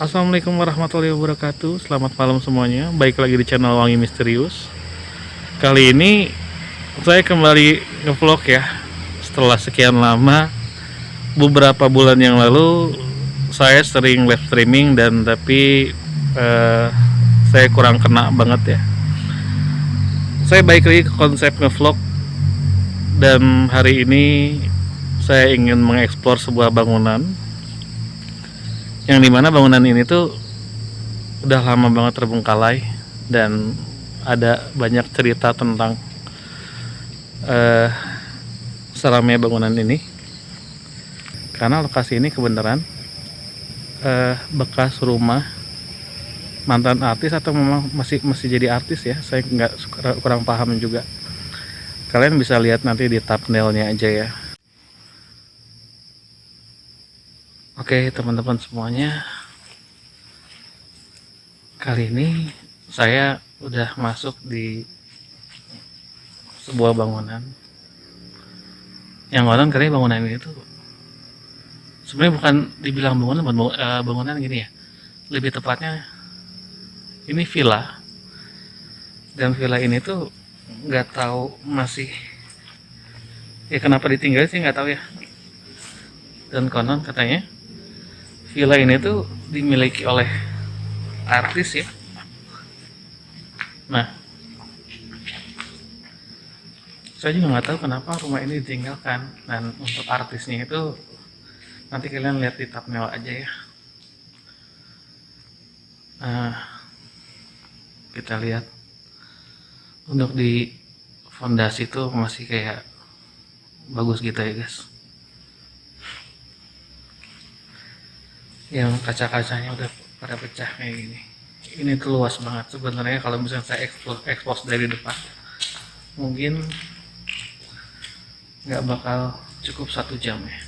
Assalamualaikum warahmatullahi wabarakatuh. Selamat malam semuanya. Baik lagi di channel Wangi Misterius. Kali ini Saya kembali ngevlog ya. Setelah sekian lama Beberapa bulan yang lalu Saya sering live streaming Dan tapi eh, Saya kurang kena banget ya. Saya baik lagi ke konsep ngevlog Dan hari ini Saya ingin mengeksplor sebuah bangunan yang di mana bangunan ini tuh udah lama banget terbengkalai dan ada banyak cerita tentang uh, seramnya bangunan ini. Karena lokasi ini kebenaran uh, bekas rumah mantan artis atau memang masih masih jadi artis ya saya nggak kurang paham juga. Kalian bisa lihat nanti di thumbnailnya aja ya Oke teman-teman semuanya. Kali ini saya udah masuk di sebuah bangunan. Yang konon kali bangunan ini tuh sebenarnya bukan dibilang bangunan eh, bangunan gini ya. Lebih tepatnya ini villa. Dan villa ini tuh nggak tahu masih ya kenapa ditinggal sih nggak tahu ya. Dan konon katanya villa ini tuh dimiliki oleh artis ya. Nah saya juga nggak tahu kenapa rumah ini ditinggalkan. Dan untuk artisnya itu nanti kalian lihat di thumbnail aja ya. Nah kita lihat. Untuk di fondasi itu masih kayak bagus gitu ya guys yang kaca-kacanya udah pada pecah kayak gini. Ini tuh luas banget sebenarnya kalau misalnya saya expose, expose dari depan. Mungkin nggak bakal cukup satu jam ya.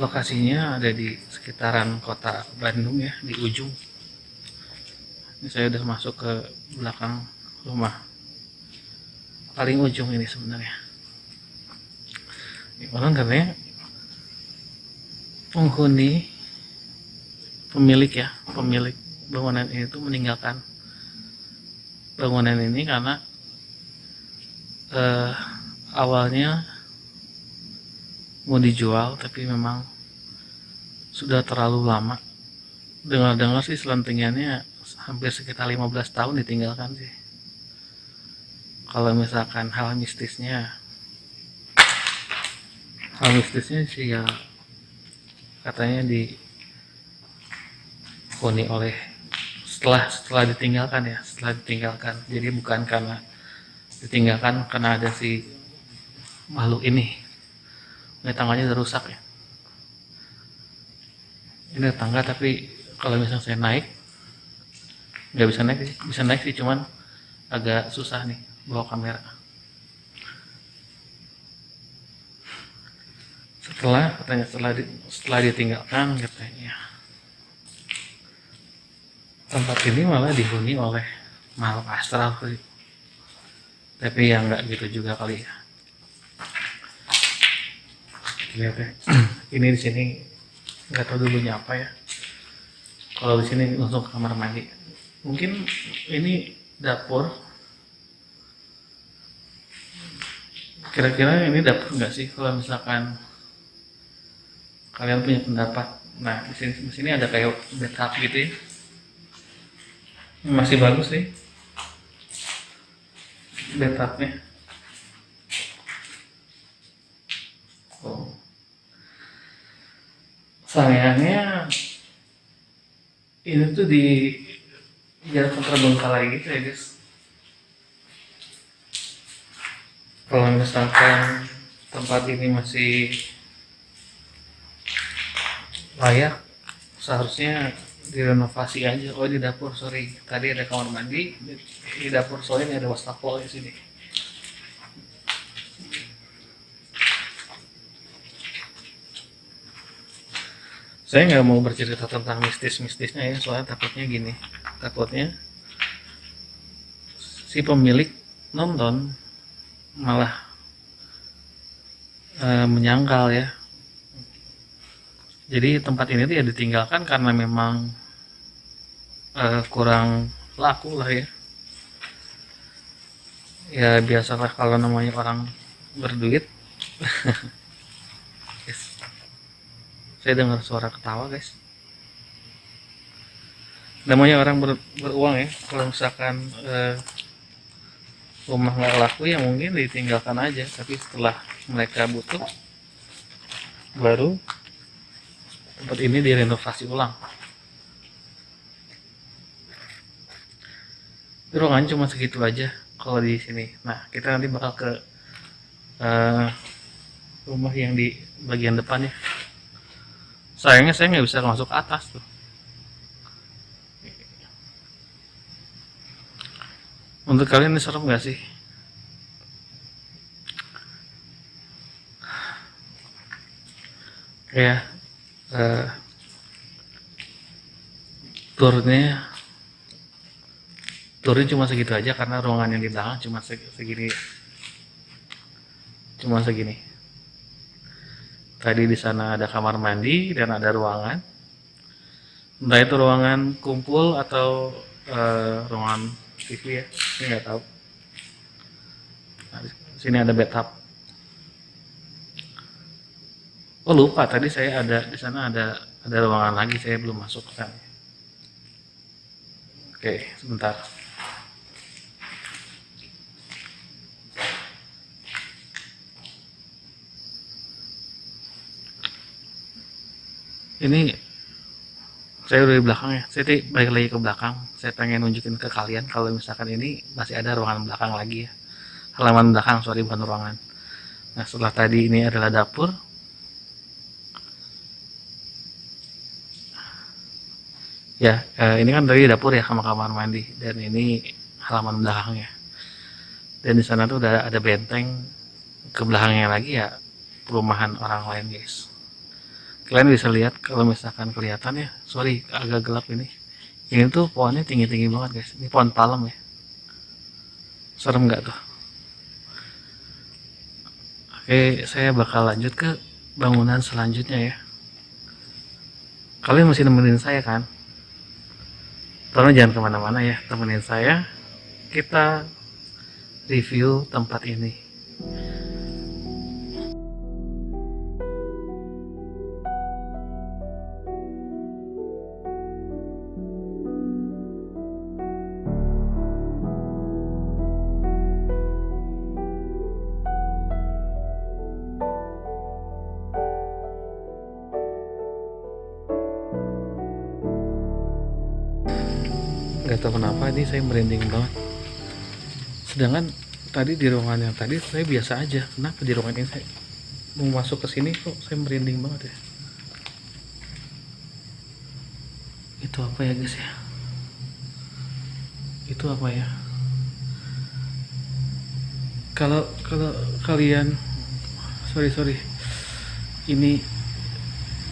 Lokasinya ada di sekitaran kota Bandung ya di ujung. Ini saya udah masuk ke belakang rumah. Paling ujung ini sebenarnya. Ini orang katanya penghuni pemilik ya pemilik bangunan ini tuh meninggalkan bangunan ini karena eh, awalnya mau dijual tapi memang sudah terlalu lama. Dengar-dengar sih selentingannya hampir sekitar 15 tahun ditinggalkan sih. Kalau misalkan hal mistisnya hal mistisnya sih ya katanya dihuni oleh setelah setelah ditinggalkan ya setelah ditinggalkan. Jadi bukan karena ditinggalkan karena ada si makhluk ini. Ini tangganya udah rusak ya. Ini tangga tapi kalau misalnya saya naik nggak bisa naik bisa naik sih cuman agak susah nih bawa kamera setelah katanya setelah di, setelah ditinggalkan katanya. Tempat ini malah dihuni oleh makhluk astral tapi yang nggak gitu juga kali ya. Lihat ya ini di sini nggak tahu dulunya apa ya. Kalau di sini langsung kamar mandi. Mungkin ini dapur. Kira-kira ini dapur nggak sih kalau misalkan kalian punya pendapat? Nah di sini di sini ada kayak backup gitu ya. Masih bagus sih. Backupnya. Oh. Sayangnya ini tuh di jalan terbengkalai gitu ya guys. Kalau misalkan tempat ini masih layak seharusnya direnovasi aja. Oh di dapur sorry. Tadi ada kamar mandi di dapur soalnya ada wastafel di sini. Saya nggak mau bercerita tentang mistis-mistisnya ya soalnya takutnya gini. Takutnya si pemilik nonton malah e, menyangkal ya jadi tempat ini tuh ya ditinggalkan karena memang uh, kurang laku lah ya. Ya biasalah kalau namanya orang berduit. Yes. saya dengar suara ketawa guys. Namanya orang ber, beruang ya. Kalau misalkan uh, rumah nggak laku ya mungkin ditinggalkan aja. Tapi setelah mereka butuh baru tempat ini direnovasi ulang. Ruangan cuma segitu aja kalau di sini. Nah kita nanti bakal ke uh, rumah yang di bagian depan ya. Sayangnya saya nggak bisa masuk ke atas tuh. Untuk kalian ini serem gak sih? Ya, uh, turnya turnya cuma segitu aja karena ruangan yang di belakang cuma segini. Cuma segini. Tadi di sana ada kamar mandi dan ada ruangan. Entah itu ruangan kumpul atau uh, ruangan TV ya ini nggak tahu. Nah, sini ada bathtub oh lupa. Tadi saya ada di sana ada ada ruangan lagi. Saya belum masuk kan oke sebentar. Ini saya udah di belakang ya. Saya balik lagi ke belakang. Saya pengen nunjukin ke kalian kalau misalkan ini masih ada ruangan belakang lagi ya. Halaman belakang sorry bukan ruangan. Nah setelah tadi ini adalah dapur ya eh, ini kan dari dapur ya sama kamar mandi. Dan ini halaman belakangnya. Dan di sana tuh udah ada benteng. Ke belakangnya lagi ya perumahan orang lain guys. Kalian bisa lihat kalau misalkan kelihatan ya. Sorry agak gelap ini. Ini tuh pohonnya tinggi-tinggi banget guys. Ini pohon palem ya. Serem nggak tuh? Oke saya bakal lanjut ke bangunan selanjutnya ya. Kalian masih nemenin saya kan Tolong jangan ke mana-mana ya temenin saya. Kita review tempat ini tahu kenapa ini saya merinding banget. Sedangkan tadi di ruangan yang tadi saya biasa aja. Kenapa di ruangan ini saya mau masuk ke sini kok saya merinding banget ya? Itu apa ya guys ya? Itu apa ya? Kalau kalau kalian sorry sorry. Ini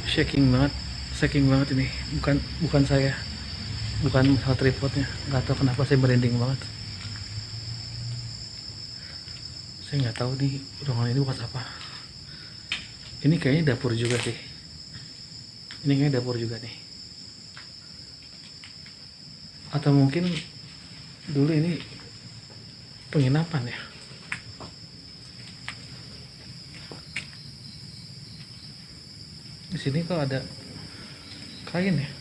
shaking banget shaking banget ini. Bukan bukan saya bukan masalah tripodnya nggak tahu kenapa saya merinding banget. Saya nggak tahu di ruangan ini buat apa. Ini kayaknya dapur juga sih. Ini kayaknya dapur juga nih. Atau mungkin dulu ini penginapan ya? Di sini kok ada kain ya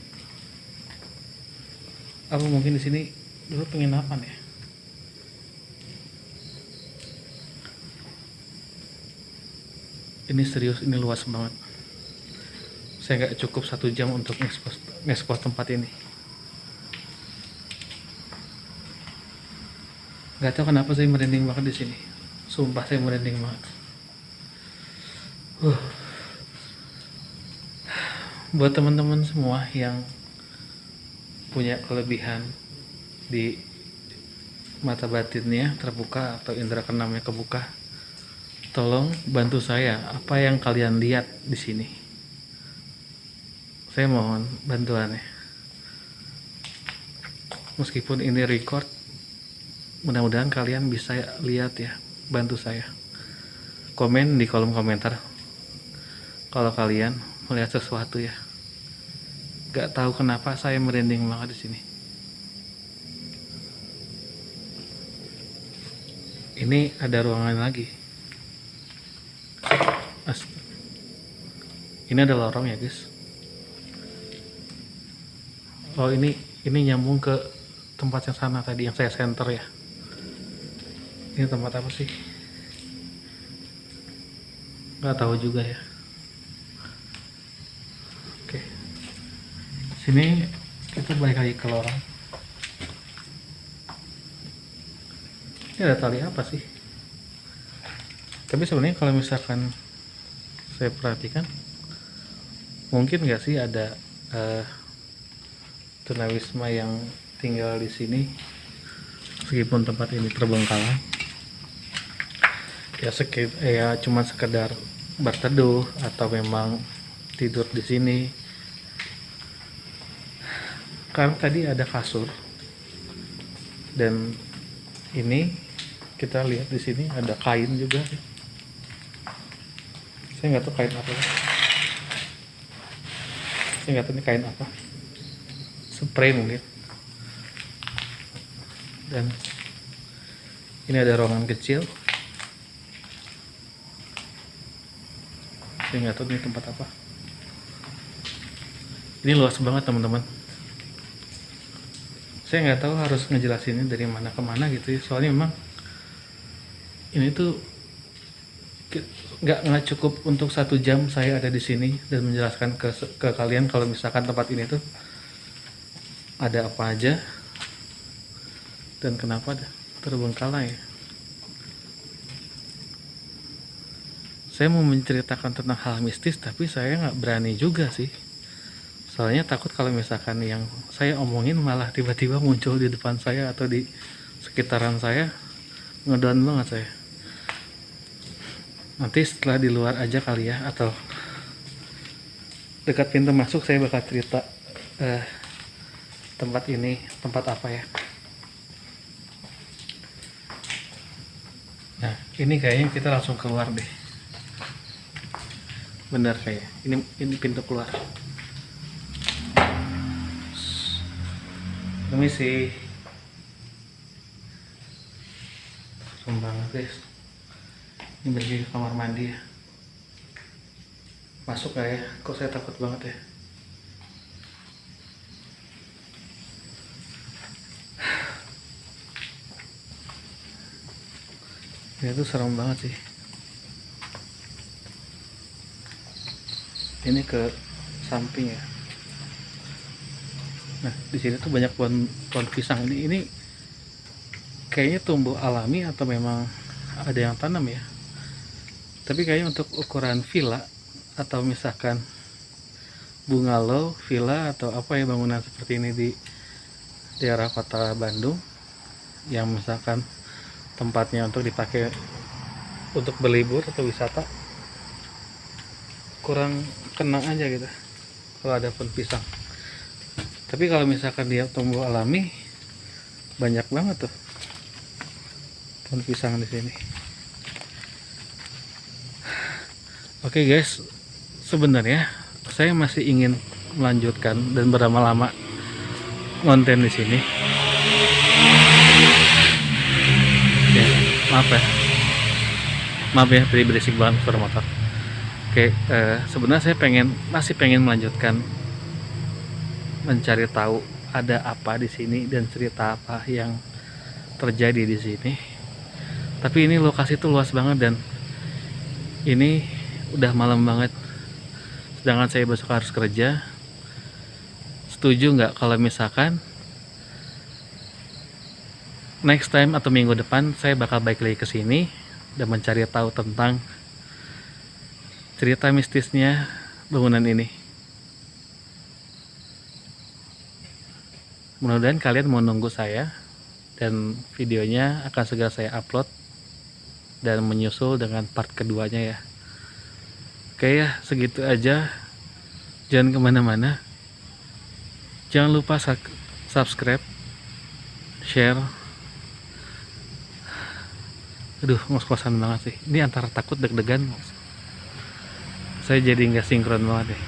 apa mungkin di sini dulu penginapan ya. Ini serius ini luas banget. Saya nggak cukup satu jam untuk ngekspos tempat ini. Nggak tahu kenapa saya merinding banget di sini. Sumpah saya merinding banget. Uh. buat teman-teman semua yang punya kelebihan di mata batinnya terbuka atau indera keenamnya kebuka tolong bantu saya. Apa yang kalian lihat di sini? Saya mohon bantuannya. Meskipun ini record mudah-mudahan kalian bisa lihat ya bantu saya. Komen di kolom komentar kalau kalian melihat sesuatu ya gak tahu kenapa saya merinding banget di sini. Ini ada ruangan lagi. As ini ada lorong ya guys? Oh ini ini nyambung ke tempat yang sana tadi yang saya center ya. Ini tempat apa sih? Nggak tahu juga ya oke sini kita balik lagi ke lorong. Ini ada tali apa sih? Tapi sebenarnya kalau misalkan saya perhatikan mungkin nggak sih ada uh, tunawisma yang tinggal di sini? Meskipun tempat ini terbengkalai. Ya sekit ya cuma sekedar berteduh atau memang tidur di sini karena tadi ada kasur. Dan ini kita lihat di sini ada kain juga. Saya nggak tahu kain apa. Saya nggak tahu ini kain apa. Spray mungkin. Dan ini ada ruangan kecil. Saya nggak tahu ini tempat apa. Ini luas banget teman-teman saya nggak tahu harus ngejelasinnya dari mana ke mana gitu ya. Soalnya memang ini tuh nggak nggak cukup untuk satu jam saya ada di sini dan menjelaskan ke ke kalian kalau misalkan tempat ini tuh ada apa aja dan kenapa terbengkalai saya mau menceritakan tentang hal mistis tapi saya nggak berani juga sih soalnya takut kalau misalkan yang saya omongin malah tiba-tiba muncul di depan saya atau di sekitaran saya. Ngedon banget saya. Nanti setelah di luar aja kali ya atau dekat pintu masuk saya bakal cerita uh, tempat ini tempat apa ya. Nah ini kayaknya kita langsung keluar deh. Benar kayak ini ini pintu keluar serem banget guys ini pergi ke kamar mandi ya. Masuk gak ya? Kok saya takut banget ya? Ya itu serem banget sih. Ini ke samping ya nah di sini tuh banyak pohon pohon pisang. Ini ini kayaknya tumbuh alami atau memang ada yang tanam ya? Tapi kayaknya untuk ukuran villa atau misalkan bungalow villa atau apa ya bangunan seperti ini di daerah kota Bandung yang misalkan tempatnya untuk dipakai untuk berlibur atau wisata kurang kena aja gitu kalau ada pun pisang tapi kalau misalkan dia tumbuh alami banyak banget tuh pohon pisang di sini. Oke okay guys. Sebenarnya saya masih ingin melanjutkan dan berlama-lama konten di sini. Maaf ya. Maaf ya beri berisik banget motor. Oke uh, sebenarnya saya pengen masih pengen melanjutkan mencari tahu ada apa di sini dan cerita apa yang terjadi di sini. Tapi ini lokasi itu luas banget dan ini udah malam banget. Sedangkan saya besok harus kerja. Setuju nggak kalau misalkan next time atau minggu depan saya bakal balik lagi ke sini dan mencari tahu tentang cerita mistisnya bangunan ini. Mudah-mudahan kalian mau nunggu saya dan videonya akan segera saya upload dan menyusul dengan part keduanya ya. Oke ya, segitu aja. Jangan ke mana-mana. Jangan lupa subscribe, share, aduh ngos-ngosan banget sih ini antara takut deg-degan saya jadi nggak sinkron banget deh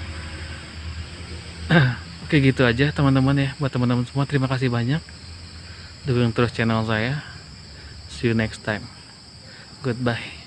oke gitu aja teman-teman ya. Buat teman-teman semua terima kasih banyak. Dukung terus channel saya. See you next time. Goodbye